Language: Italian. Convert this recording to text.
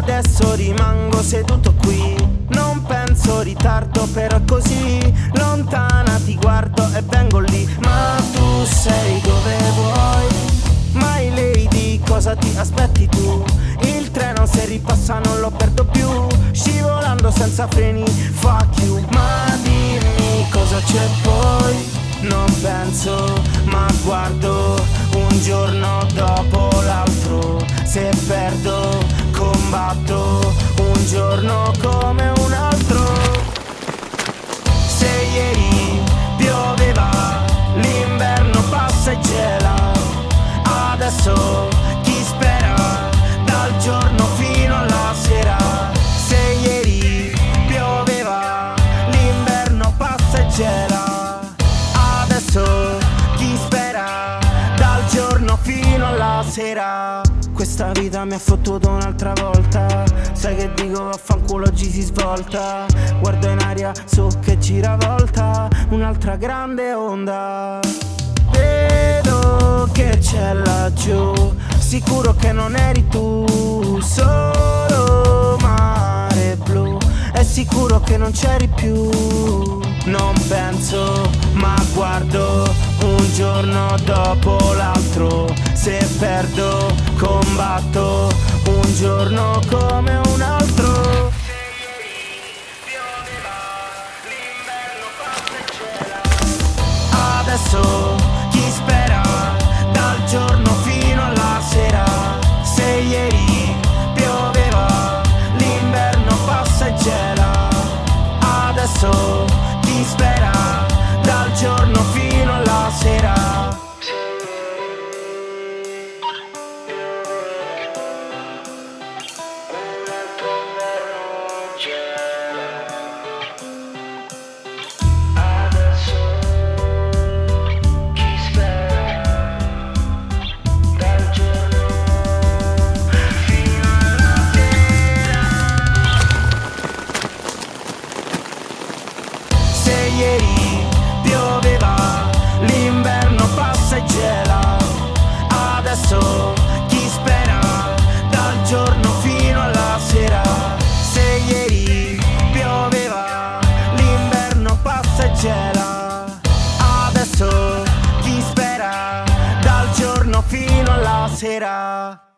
Adesso rimango seduto qui. Non penso ritardo però così. Lontana ti guardo e vengo lì. Ma tu sei dove vuoi? Mai lady cosa ti aspetti tu? Il treno se ripassa non lo perdo più. Scivolando senza freni fuck you. Ma dimmi cosa c'è poi? Non penso, ma guardo un giorno dopo l'altro. Se perdo, fino alla sera. Questa vita mi ha fottuto un'altra volta. Sai che dico vaffanculo oggi si svolta. Guardo in aria su che giravolta Un'altra grande onda. Vedo che c'è laggiù. Sicuro che non eri tu. Solo mare blu. È sicuro che non c'eri più. Non penso ma guardo Un giorno dopo perdo combatto Un giorno come un altro. Adesso será?